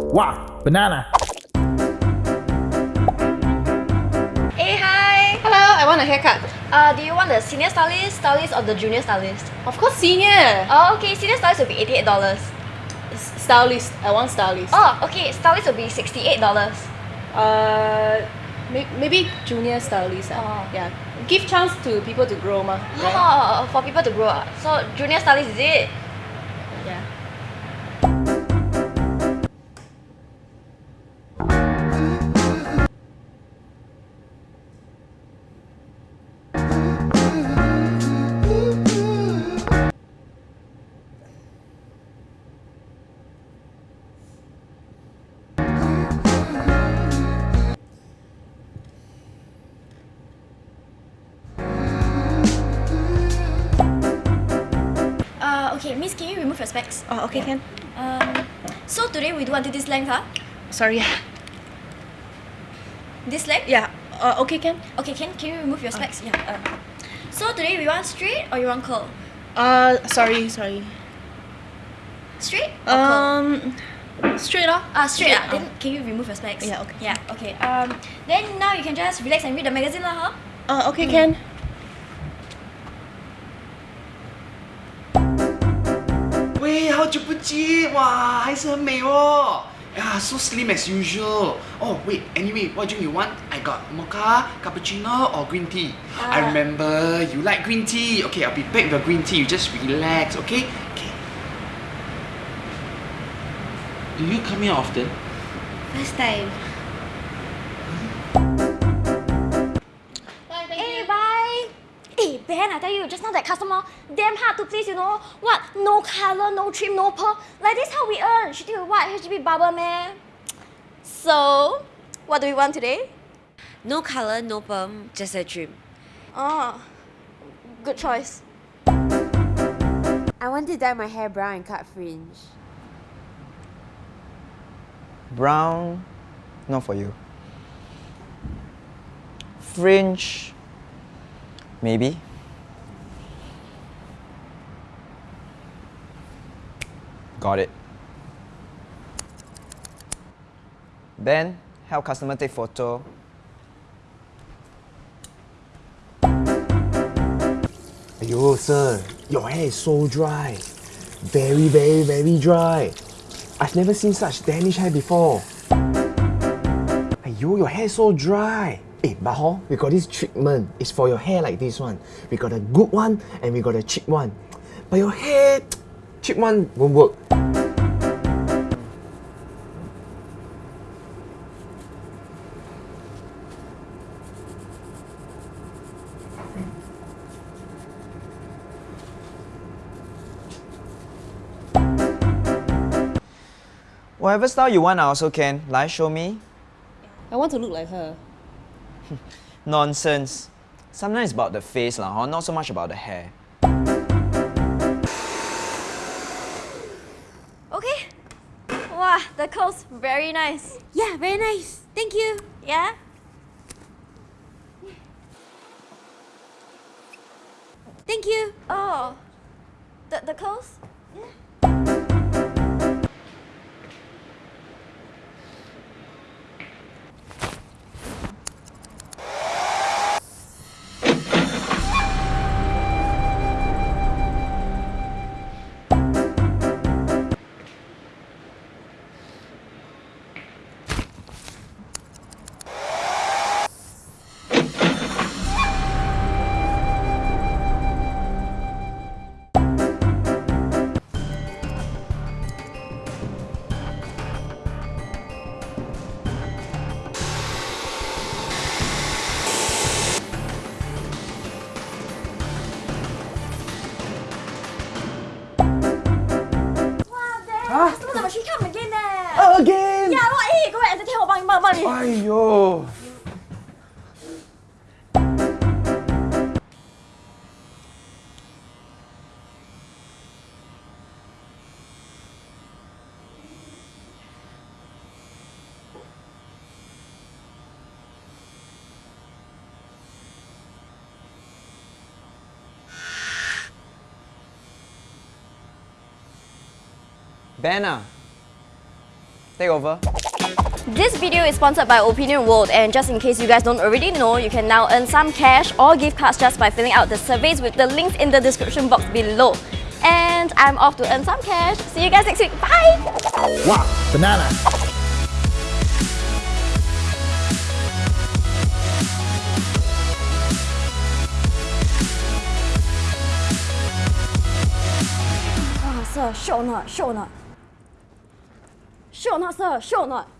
Wow, banana. Hey, hi! Hello, I want a haircut. Uh, do you want the senior stylist, stylist, or the junior stylist? Of course, senior. Oh, okay, senior stylist will be $88. S- stylist. I want stylist. Oh, okay, stylist will be $68. Uh, may- maybe junior stylist. ah. Oh. Yeah. Give chance to people to grow, ma. Right? Oh, for people to grow up. So, junior stylist is it? Yeah. Okay, miss, can you remove your specs? Oh, okay, can. Um, so today we do until this length, huh? Sorry. This length? Yeah. Uh, okay, can. Okay, can, can you remove your specs? Yeah. Uh, so today we want straight or you want curl? Uh, sorry, sorry. Straight or curl? Um, straight off. Ah, straight ah. ah. Then can you remove your specs? Yeah, okay. Yeah, okay. Um, then now you can just relax and read the magazine lah, huh? Uh, okay, can. 喂，好久不见，哇，还是很美哦。 yeah, so slim as usual. Oh wait, anyway, what drink you want? I got mocha, cappuccino, or green tea. I Uh, remember you like green tea. Okay, I'll be back with the green tea. You just relax, okay? Okay. Do you come here often? First time. Hey, I tell you, just now that customer, damn hard to please, you know. What? No color, no trim, no pearl. Like this how we earn. She think what? HDB barber, man. So, what do we want today? No color, no perm, just a trim. Oh, good choice. I want to dye my hair brown and cut fringe. Brown, not for you. Fringe, maybe. Got it. Then, help customer take photo. Ayo, sir, your hair is so dry. Very, very, very dry. I've never seen such damaged hair before. Ayo, your hair is so dry. Eh, but hor, we got this treatment. It's for your hair like this one. We got a good one and we got a cheap one. But your hair, cheap one won't work. Whatever style you want, I also can. Like, show me. I want to look like her. Nonsense. Sometimes it's about the face, lah, huh? not so much about the hair. Okay. Wow, the curls very nice. Yeah, very nice. Thank you. Yeah? Thank you. Oh, the, the curls? Wow, Yeah, what? Well, hey, go ahead, entertain her, bang, bang, bang. Ayo. Banner. Take over. This video is sponsored by Opinion World and just in case you guys don't already know, you can now earn some cash or gift cards just by filling out the surveys with the links in the description box below. And I'm off to earn some cash. See you guys next week. Bye! Wow, banana. Ah, sir, sure or not? Sure or not? Sure or not, sir? Sure or not?